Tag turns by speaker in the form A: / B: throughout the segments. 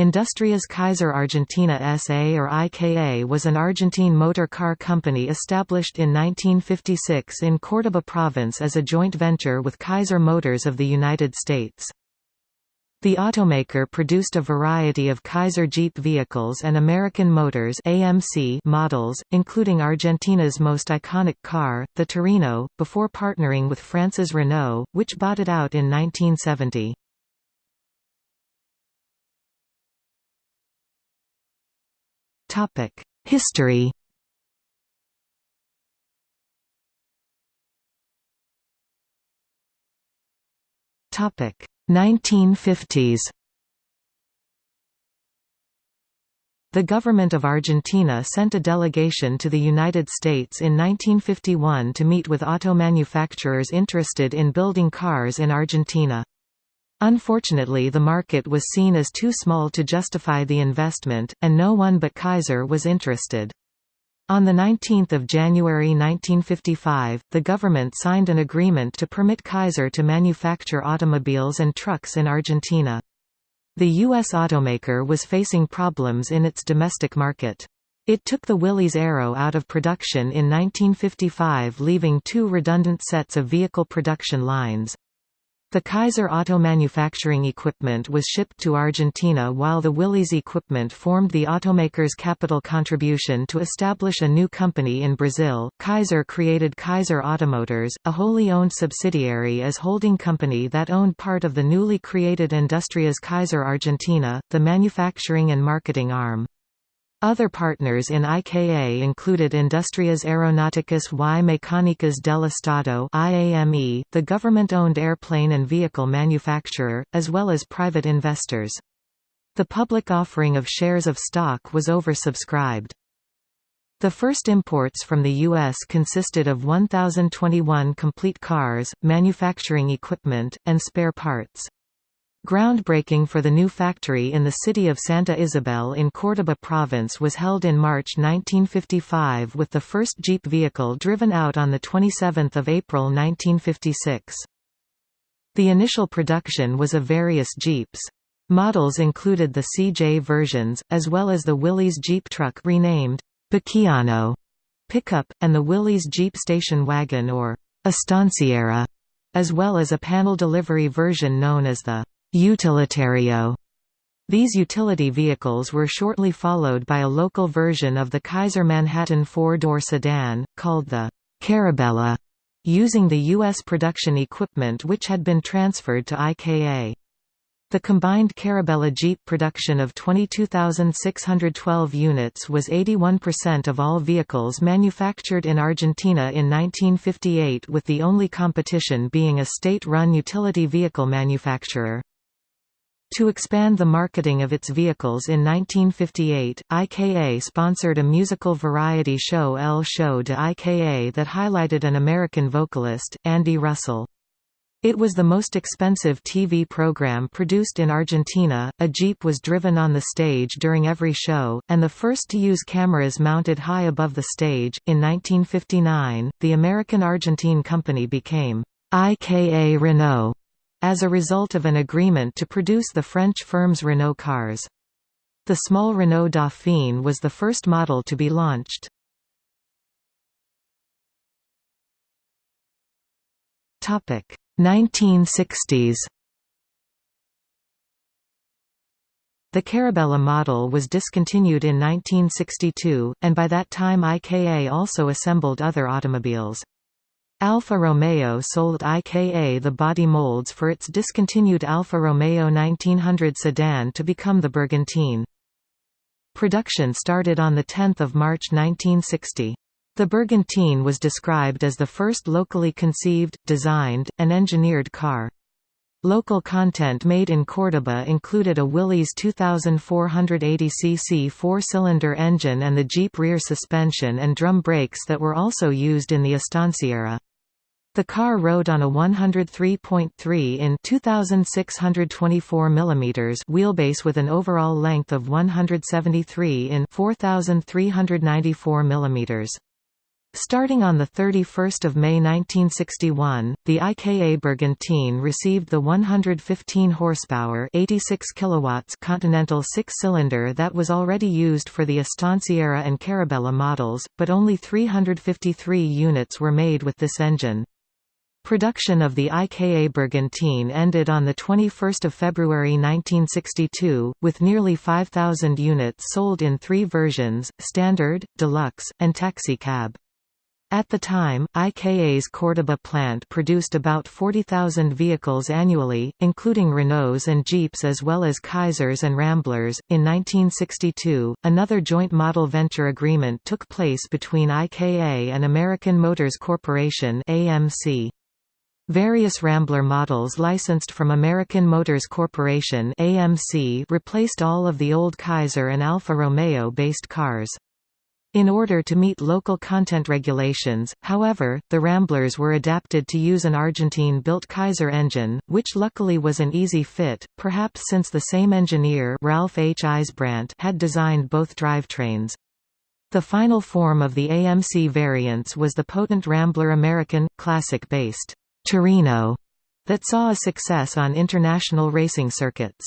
A: Industrias Kaiser Argentina S.A. or IKA was an Argentine motor car company established in 1956 in Córdoba province as a joint venture with Kaiser Motors of the United States. The automaker produced a variety of Kaiser Jeep vehicles and American Motors AMC models, including Argentina's most iconic car, the Torino, before partnering with France's Renault, which bought it out in 1970. Topic: History. Topic: 1950s. The government of Argentina sent a delegation to the United States in 1951 to meet with auto manufacturers interested in building cars in Argentina. Unfortunately the market was seen as too small to justify the investment, and no one but Kaiser was interested. On 19 January 1955, the government signed an agreement to permit Kaiser to manufacture automobiles and trucks in Argentina. The U.S. automaker was facing problems in its domestic market. It took the Willys Aero out of production in 1955 leaving two redundant sets of vehicle production lines. The Kaiser auto manufacturing equipment was shipped to Argentina while the Willys equipment formed the automaker's capital contribution to establish a new company in Brazil. Kaiser created Kaiser Automotors, a wholly owned subsidiary as holding company that owned part of the newly created Industrias Kaiser Argentina, the manufacturing and marketing arm. Other partners in IKA included Industrias Aeronáuticas y Mecánicas del Estado IAME, the government-owned airplane and vehicle manufacturer, as well as private investors. The public offering of shares of stock was oversubscribed. The first imports from the U.S. consisted of 1,021 complete cars, manufacturing equipment, and spare parts. Groundbreaking for the new factory in the city of Santa Isabel in Córdoba province was held in March 1955 with the first Jeep vehicle driven out on 27 April 1956. The initial production was of various Jeeps. Models included the CJ versions, as well as the Willys Jeep truck renamed Baqueano pickup, and the Willys Jeep station wagon or Estanciera, as well as a panel delivery version known as the Utilitario. These utility vehicles were shortly followed by a local version of the Kaiser Manhattan four-door sedan, called the Carabela, using the U.S. production equipment which had been transferred to IKA. The combined Carabela Jeep production of 22,612 units was 81% of all vehicles manufactured in Argentina in 1958 with the only competition being a state-run utility vehicle manufacturer. To expand the marketing of its vehicles in 1958, IKA sponsored a musical variety show El Show de IKA that highlighted an American vocalist, Andy Russell. It was the most expensive TV program produced in Argentina. A Jeep was driven on the stage during every show, and the first to use cameras mounted high above the stage. In 1959, the American Argentine company became IKA Renault as a result of an agreement to produce the French firm's Renault cars. The small Renault Dauphine was the first model to be launched. Topic 1960s. The Carabela model was discontinued in 1962, and by that time IKA also assembled other automobiles. Alfa Romeo sold IKA the body molds for its discontinued Alfa Romeo 1900 sedan to become the Bergantín. Production started on 10 March 1960. The Bergantín was described as the first locally conceived, designed, and engineered car. Local content made in Córdoba included a Willys 2480 cc four-cylinder engine and the Jeep rear suspension and drum brakes that were also used in the Estanciera. The car rode on a 103.3 in 2624 mm wheelbase with an overall length of 173 in 4394 mm. Starting on 31 May 1961, the IKA Bergantín received the 115 horsepower 86 kilowatts Continental six-cylinder that was already used for the Estanciera and Carabela models, but only 353 units were made with this engine. Production of the IKA Bergantín ended on 21 February 1962, with nearly 5,000 units sold in three versions, Standard, Deluxe, and Taxicab. At the time, IKA's Córdoba plant produced about 40,000 vehicles annually, including Renaults and Jeeps as well as Kaisers and Ramblers. In 1962, another joint model venture agreement took place between IKA and American Motors Corporation (AMC). Various Rambler models licensed from American Motors Corporation (AMC) replaced all of the old Kaiser and Alfa Romeo based cars. In order to meet local content regulations, however, the Ramblers were adapted to use an Argentine-built Kaiser engine, which luckily was an easy fit, perhaps since the same engineer Ralph H. Isbrandt had designed both drivetrains. The final form of the AMC variants was the potent Rambler American, classic-based Torino that saw a success on international racing circuits.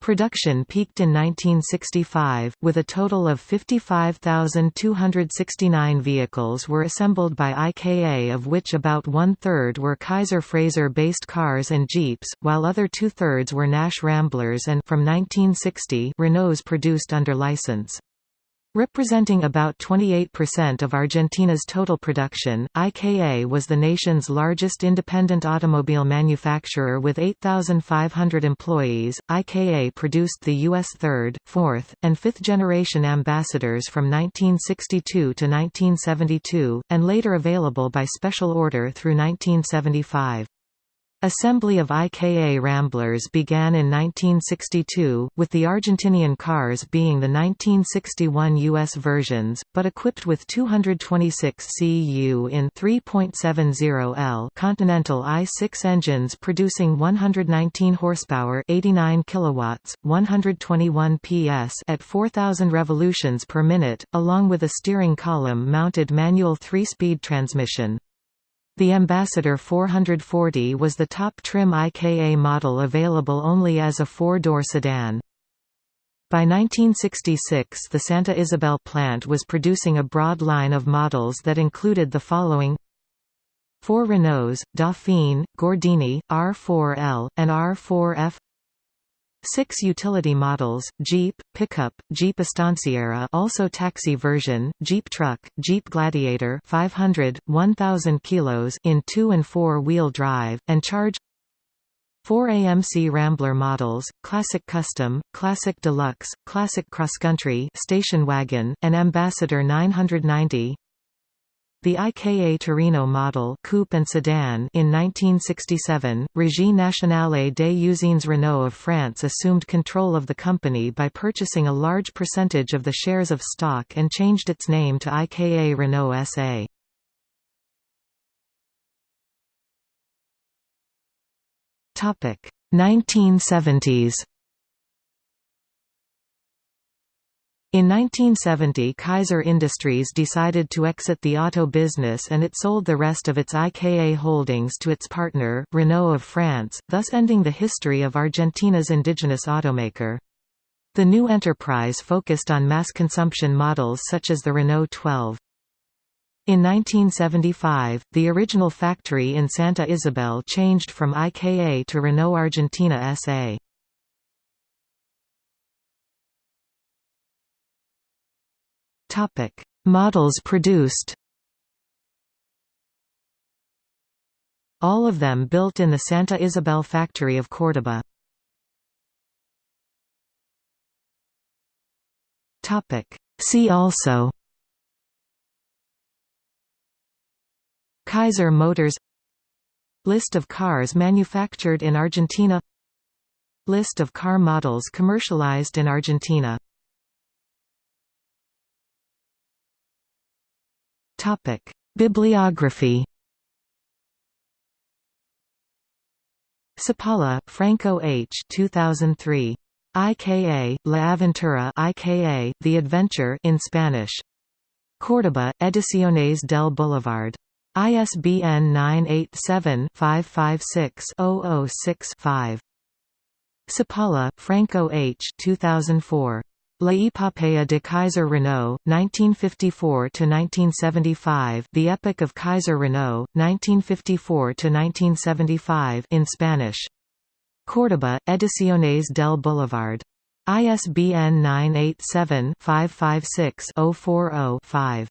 A: Production peaked in 1965, with a total of 55,269 vehicles were assembled by IKA of which about one-third were Kaiser Frazer-based cars and Jeeps, while other two-thirds were Nash Ramblers and from 1960 Renaults produced under license. Representing about 28% of Argentina's total production, IKA was the nation's largest independent automobile manufacturer with 8,500 employees. IKA produced the U.S. third, fourth, and fifth generation ambassadors from 1962 to 1972, and later available by special order through 1975. Assembly of IKA Ramblers began in 1962, with the Argentinian cars being the 1961 US versions, but equipped with 226 cu in 3.70 L Continental i6 engines producing 119 horsepower, 89 kilowatts, 121 PS at 4000 revolutions per minute, along with a steering column mounted manual 3-speed transmission. The Ambassador 440 was the top trim IKA model available only as a four-door sedan. By 1966 the Santa Isabel plant was producing a broad line of models that included the following Four Renaults, Dauphine, Gordini, R4L, and R4F Six utility models, Jeep, Pickup, Jeep Estanciera also taxi version, Jeep Truck, Jeep Gladiator 500, 1000 kilos in 2 and 4 wheel drive, and Charge 4 AMC Rambler models, Classic Custom, Classic Deluxe, Classic Cross Country Station Wagon, and Ambassador 990 the IKA Torino model coupe and sedan in 1967, Régie Nationale des Usines Renault of France assumed control of the company by purchasing a large percentage of the shares of stock and changed its name to IKA Renault SA. Topic 1970s In 1970 Kaiser Industries decided to exit the auto business and it sold the rest of its IKA holdings to its partner, Renault of France, thus ending the history of Argentina's indigenous automaker. The new enterprise focused on mass consumption models such as the Renault 12. In 1975, the original factory in Santa Isabel changed from IKA to Renault Argentina SA. Topic: Models produced. All of them built in the Santa Isabel factory of Córdoba. Topic: See also. Kaiser Motors List of cars manufactured in Argentina List of car models commercialized in Argentina Topic: Bibliography. Sapala, Franco H. 2003. IKA, La Aventura IKA, The Adventure in Spanish. Córdoba, Ediciones del Boulevard. ISBN 978-556-006-5. Cipala, Franco H. 2004. La Epopea de Kaiser Renault, 1954–1975 The Epic of Kaiser Renault, 1954–1975 in Spanish. Córdoba, Ediciones del Boulevard. ISBN 987-556-040-5.